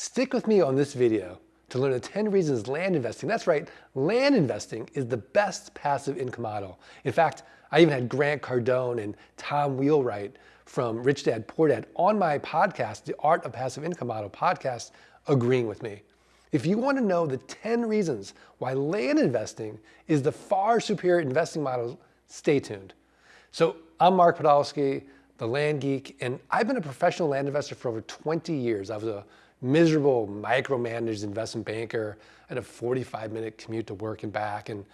Stick with me on this video to learn the 10 reasons land investing, that's right, land investing is the best passive income model. In fact, I even had Grant Cardone and Tom Wheelwright from Rich Dad Poor Dad on my podcast, the Art of Passive Income Model podcast, agreeing with me. If you want to know the 10 reasons why land investing is the far superior investing model, stay tuned. So I'm Mark Podolsky, the land geek, and I've been a professional land investor for over 20 years. I was a miserable micromanaged investment banker. I had a 45 minute commute to work and back, and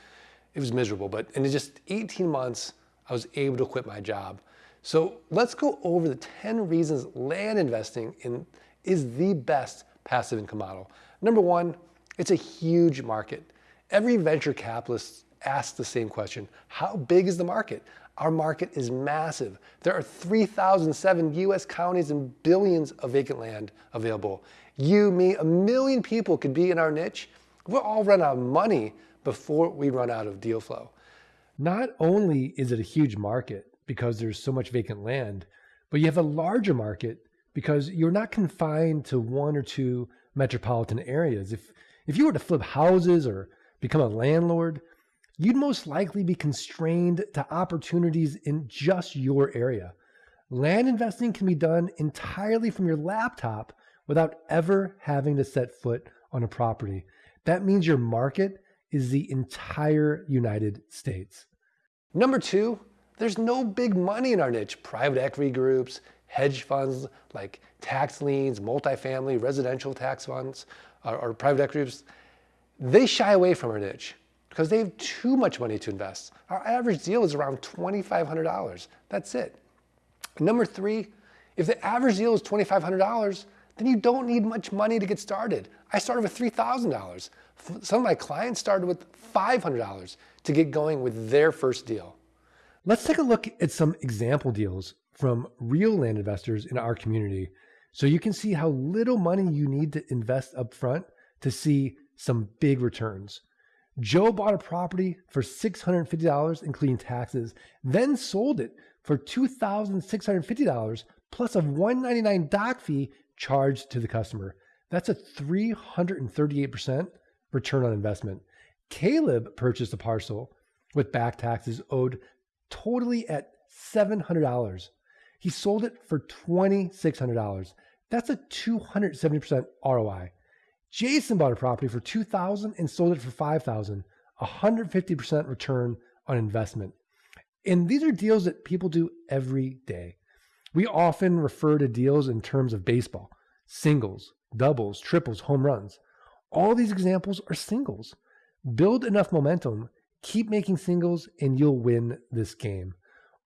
it was miserable. But in just 18 months, I was able to quit my job. So let's go over the 10 reasons land investing in, is the best passive income model. Number one, it's a huge market. Every venture capitalist asks the same question. How big is the market? Our market is massive. There are 3,007 US counties and billions of vacant land available. You, me, a million people could be in our niche. We'll all run out of money before we run out of deal flow. Not only is it a huge market because there's so much vacant land, but you have a larger market because you're not confined to one or two metropolitan areas. If, if you were to flip houses or become a landlord, you'd most likely be constrained to opportunities in just your area. Land investing can be done entirely from your laptop without ever having to set foot on a property. That means your market is the entire United States. Number two, there's no big money in our niche. Private equity groups, hedge funds like tax liens, multifamily, residential tax funds, or, or private equity groups, they shy away from our niche because they have too much money to invest. Our average deal is around $2,500. That's it. Number three, if the average deal is $2,500, then you don't need much money to get started. I started with $3,000. Some of my clients started with $500 to get going with their first deal. Let's take a look at some example deals from real land investors in our community so you can see how little money you need to invest up front to see some big returns. Joe bought a property for $650, including taxes, then sold it for $2,650 plus a $199 doc fee charged to the customer. That's a 338% return on investment. Caleb purchased a parcel with back taxes owed totally at $700. He sold it for $2,600. That's a 270% ROI. Jason bought a property for 2,000 and sold it for $5,000. 150% return on investment. And these are deals that people do every day. We often refer to deals in terms of baseball singles, doubles, triples, home runs. All these examples are singles. Build enough momentum, keep making singles, and you'll win this game.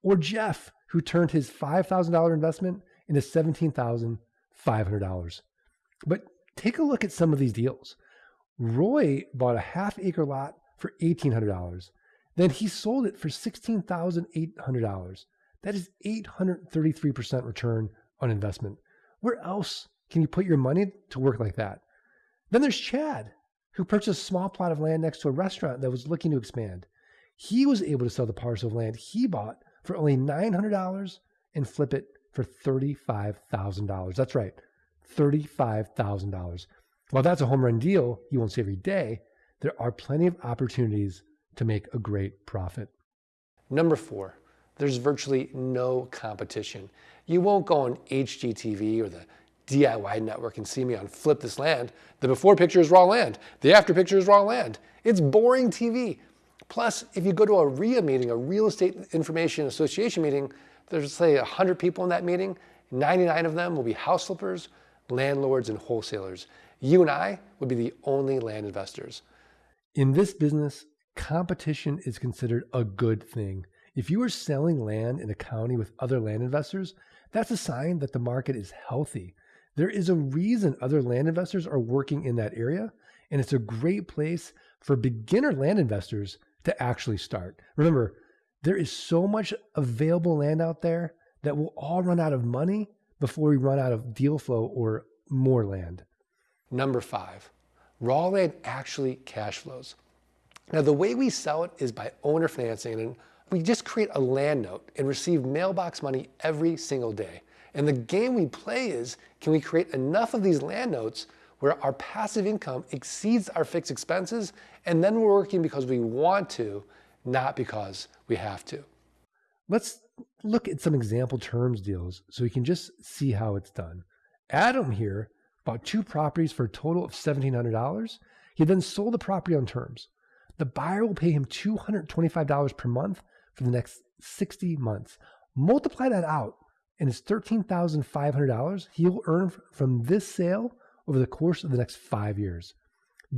Or Jeff, who turned his $5,000 investment into $17,500. But take a look at some of these deals. Roy bought a half acre lot for $1,800. Then he sold it for $16,800. That is 833% return on investment. Where else can you put your money to work like that? Then there's Chad, who purchased a small plot of land next to a restaurant that was looking to expand. He was able to sell the parcel of land he bought for only $900 and flip it for $35,000. That's right, $35,000. While that's a home run deal you won't see every day, there are plenty of opportunities to make a great profit. Number four, there's virtually no competition. You won't go on HGTV or the DIY network and see me on Flip This Land. The before picture is raw land. The after picture is raw land. It's boring TV. Plus, if you go to a RIA meeting, a Real Estate Information Association meeting, there's say 100 people in that meeting. 99 of them will be house flippers, landlords, and wholesalers. You and I would be the only land investors. In this business, competition is considered a good thing. If you are selling land in a county with other land investors, that's a sign that the market is healthy. There is a reason other land investors are working in that area, and it's a great place for beginner land investors to actually start. Remember, there is so much available land out there that we'll all run out of money before we run out of deal flow or more land. Number five, raw land actually cash flows. Now, the way we sell it is by owner financing, and we just create a land note and receive mailbox money every single day. And the game we play is can we create enough of these land notes where our passive income exceeds our fixed expenses, and then we're working because we want to, not because we have to. Let's look at some example terms deals so we can just see how it's done. Adam here bought two properties for a total of $1,700. He then sold the property on terms. The buyer will pay him $225 per month for the next 60 months. Multiply that out, and it's $13,500 he will earn from this sale over the course of the next five years.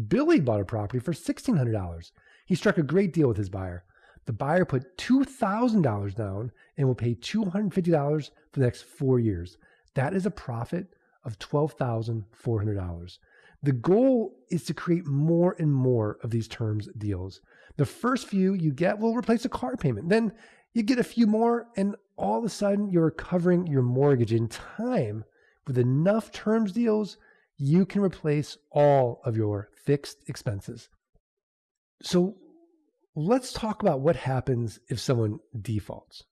Billy bought a property for $1,600. He struck a great deal with his buyer. The buyer put $2,000 down and will pay $250 for the next four years. That is a profit of $12,400. The goal is to create more and more of these terms deals. The first few you get will replace a car payment. Then you get a few more, and all of a sudden you're covering your mortgage in time. With enough terms deals, you can replace all of your fixed expenses. So let's talk about what happens if someone defaults.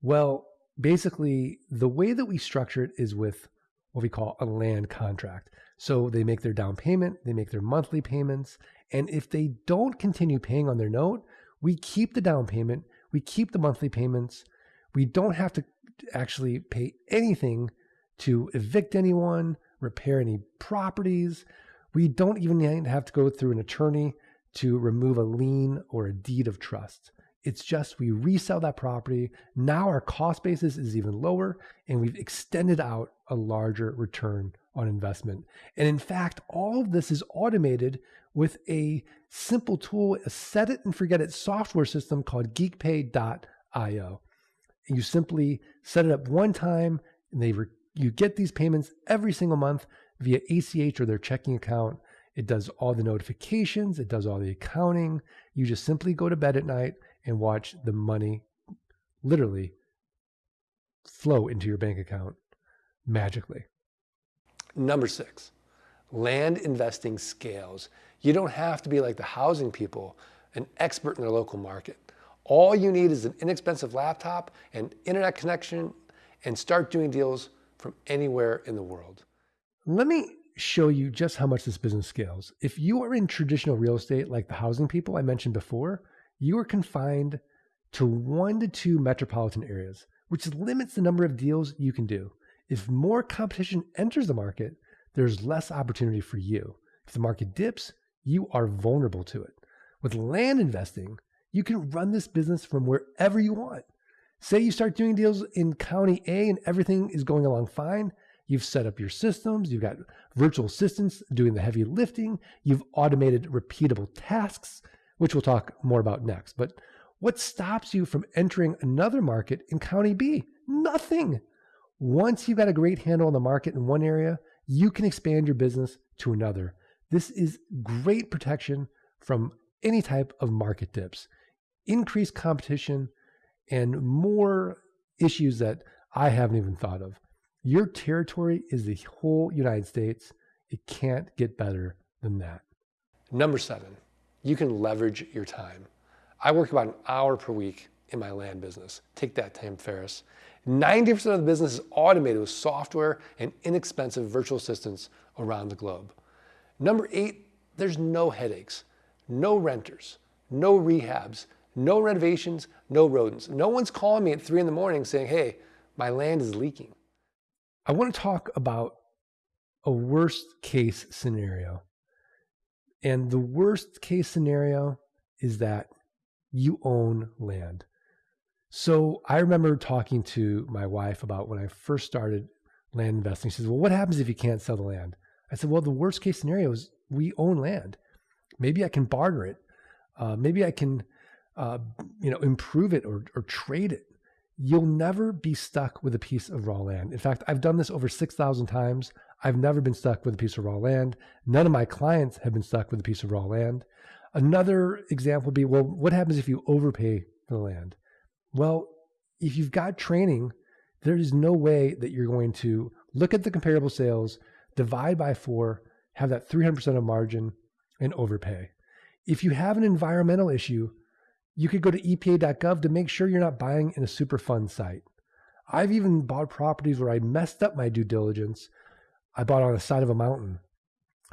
Well, basically, the way that we structure it is with what we call a land contract. So they make their down payment, they make their monthly payments, and if they don't continue paying on their note, we keep the down payment, we keep the monthly payments. We don't have to actually pay anything to evict anyone, repair any properties. We don't even have to go through an attorney to remove a lien or a deed of trust. It's just we resell that property. Now our cost basis is even lower, and we've extended out a larger return on investment. And in fact, all of this is automated with a simple tool, a set it and forget it software system called geekpay.io. And you simply set it up one time, and they re- you get these payments every single month via ACH or their checking account. It does all the notifications, it does all the accounting. You just simply go to bed at night and watch the money literally flow into your bank account magically. Number six, land investing scales. You don't have to be like the housing people, an expert in their local market. All you need is an inexpensive laptop and internet connection and start doing deals from anywhere in the world. Let me show you just how much this business scales. If you are in traditional real estate like the housing people I mentioned before, you are confined to one to two metropolitan areas, which limits the number of deals you can do. If more competition enters the market, there's less opportunity for you. If the market dips, you are vulnerable to it. With land investing, you can run this business from wherever you want. Say you start doing deals in county A and everything is going along fine. You've set up your systems, you've got virtual assistants doing the heavy lifting, you've automated repeatable tasks, which we'll talk more about next. But what stops you from entering another market in County B? Nothing. Once you've got a great handle on the market in one area, you can expand your business to another. This is great protection from any type of market dips, increased competition, and more issues that I haven't even thought of. Your territory is the whole United States. It can't get better than that. Number seven, you can leverage your time. I work about an hour per week in my land business. Take that, Tim Ferriss. 90% of the business is automated with software and inexpensive virtual assistants around the globe. Number eight, there's no headaches, no renters, no rehabs, no renovations, no rodents. No one's calling me at three in the morning saying, hey, my land is leaking. I want to talk about a worst case scenario. And the worst case scenario is that you own land. So I remember talking to my wife about when I first started land investing. She says, Well, what happens if you can't sell the land? I said, Well, the worst case scenario is we own land. Maybe I can barter it. Uh, maybe I can, uh, you know, improve it or, or trade it. You'll never be stuck with a piece of raw land. In fact, I've done this over 6,000 times. I've never been stuck with a piece of raw land. None of my clients have been stuck with a piece of raw land. Another example would be well, what happens if you overpay for the land? Well, if you've got training, there is no way that you're going to look at the comparable sales, divide by four, have that 300% of margin, and overpay. If you have an environmental issue, you could go to epa.gov to make sure you're not buying in a Superfund site. I've even bought properties where I messed up my due diligence. I bought on the side of a mountain.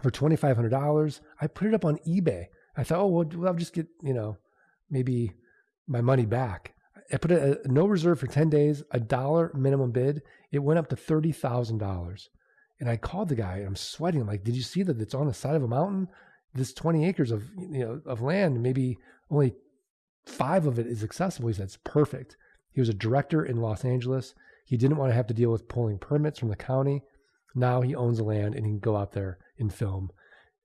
for $2,500. I put it up on eBay. I thought, oh, well, I'll just get, you know, maybe my money back. I put a, a no reserve for 10 days, a dollar minimum bid. It went up to $30,000. And I called the guy. I'm sweating. I'm like, did you see that it's on the side of a mountain? This 20 acres of you know of land, maybe only five of it is accessible. He said it's perfect. He was a director in Los Angeles. He didn't want to have to deal with pulling permits from the county. Now he owns the land and he can go out there and film.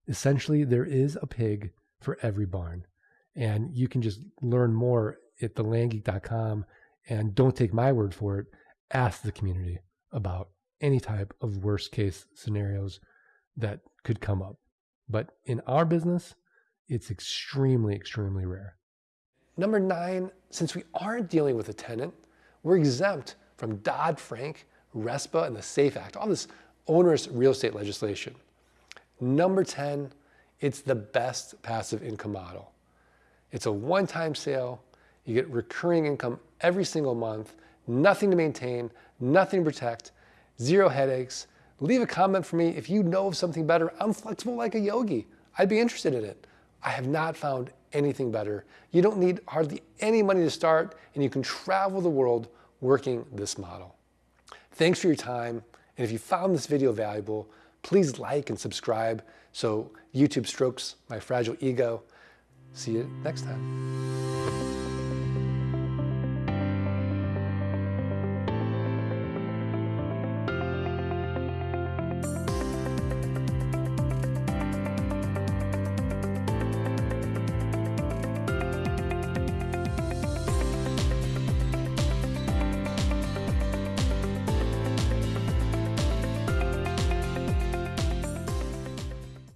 Essentially, there is a pig for every barn. And you can just learn more at thelandgeek.com. And don't take my word for it. Ask the community about any type of worst case scenarios that could come up. But in our business, it's extremely, extremely rare. Number nine, since we aren't dealing with a tenant, we're exempt from Dodd Frank, RESPA, and the SAFE Act, all this onerous real estate legislation. Number 10, it's the best passive income model. It's a one time sale. You get recurring income every single month, nothing to maintain, nothing to protect, zero headaches. Leave a comment for me if you know of something better. I'm flexible like a yogi. I'd be interested in it. I have not found anything better. You don't need hardly any money to start, and you can travel the world working this model. Thanks for your time, and if you found this video valuable, please like and subscribe so YouTube strokes my fragile ego. See you next time.